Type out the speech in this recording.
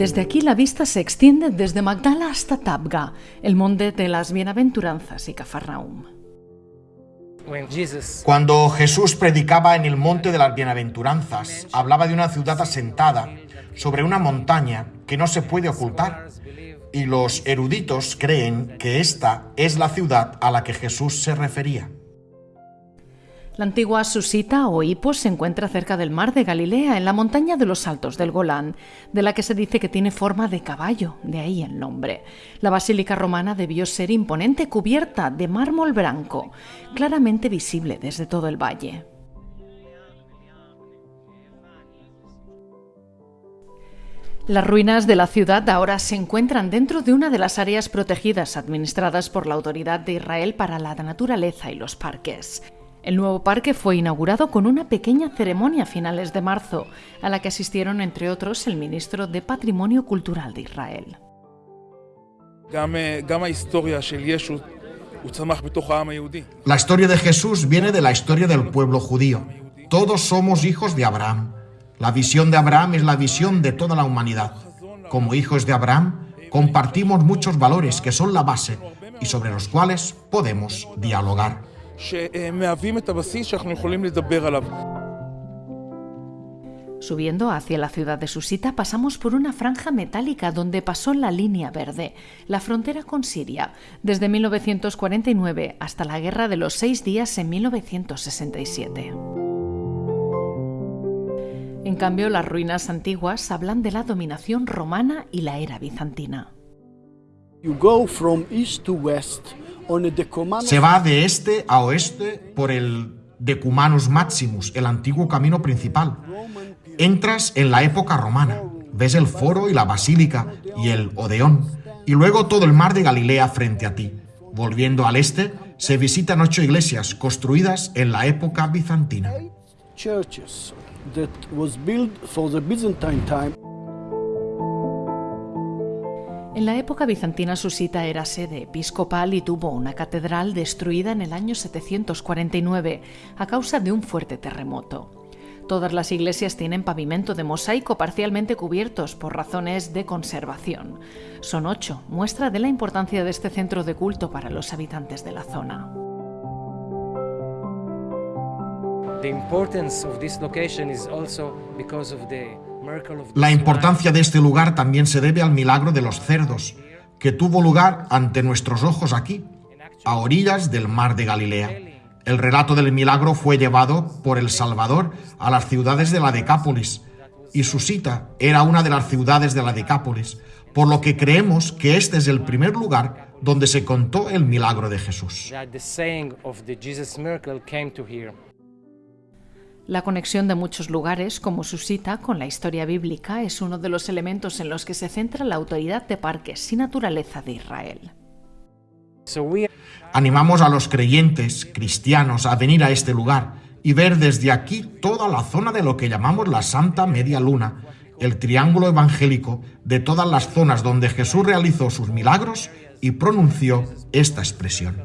Desde aquí la vista se extiende desde Magdala hasta Tabga, el monte de las bienaventuranzas y Cafarnaum. Cuando Jesús predicaba en el monte de las bienaventuranzas, hablaba de una ciudad asentada sobre una montaña que no se puede ocultar. Y los eruditos creen que esta es la ciudad a la que Jesús se refería. La antigua Susita o Hipos se encuentra cerca del mar de Galilea, en la montaña de los Altos del Golán, de la que se dice que tiene forma de caballo, de ahí el nombre. La basílica romana debió ser imponente, cubierta de mármol blanco, claramente visible desde todo el valle. Las ruinas de la ciudad ahora se encuentran dentro de una de las áreas protegidas administradas por la Autoridad de Israel para la Naturaleza y los Parques. El nuevo parque fue inaugurado con una pequeña ceremonia a finales de marzo, a la que asistieron entre otros el ministro de Patrimonio Cultural de Israel. La historia de Jesús viene de la historia del pueblo judío. Todos somos hijos de Abraham. La visión de Abraham es la visión de toda la humanidad. Como hijos de Abraham, compartimos muchos valores que son la base y sobre los cuales podemos dialogar. Subiendo hacia la ciudad de Susita pasamos por una franja metálica donde pasó la línea verde, la frontera con Siria, desde 1949 hasta la Guerra de los Seis Días en 1967. En cambio, las ruinas antiguas hablan de la dominación romana y la era bizantina. Se va de este a oeste por el Decumanus Maximus, el antiguo camino principal. Entras en la época romana, ves el foro y la basílica y el Odeón, y luego todo el mar de Galilea frente a ti. Volviendo al este, se visitan ocho iglesias construidas en la época bizantina. En la época bizantina Susita era sede episcopal y tuvo una catedral destruida en el año 749 a causa de un fuerte terremoto. Todas las iglesias tienen pavimento de mosaico parcialmente cubiertos por razones de conservación. Son ocho, muestra de la importancia de este centro de culto para los habitantes de la zona. The importance of this location is also because of the la importancia de este lugar también se debe al milagro de los cerdos, que tuvo lugar ante nuestros ojos aquí, a orillas del mar de Galilea. El relato del milagro fue llevado por el Salvador a las ciudades de la Decápolis, y Susita era una de las ciudades de la Decápolis, por lo que creemos que este es el primer lugar donde se contó el milagro de Jesús. La conexión de muchos lugares, como su cita con la historia bíblica, es uno de los elementos en los que se centra la Autoridad de Parques y Naturaleza de Israel. Animamos a los creyentes cristianos a venir a este lugar y ver desde aquí toda la zona de lo que llamamos la Santa Media Luna, el triángulo evangélico de todas las zonas donde Jesús realizó sus milagros y pronunció esta expresión.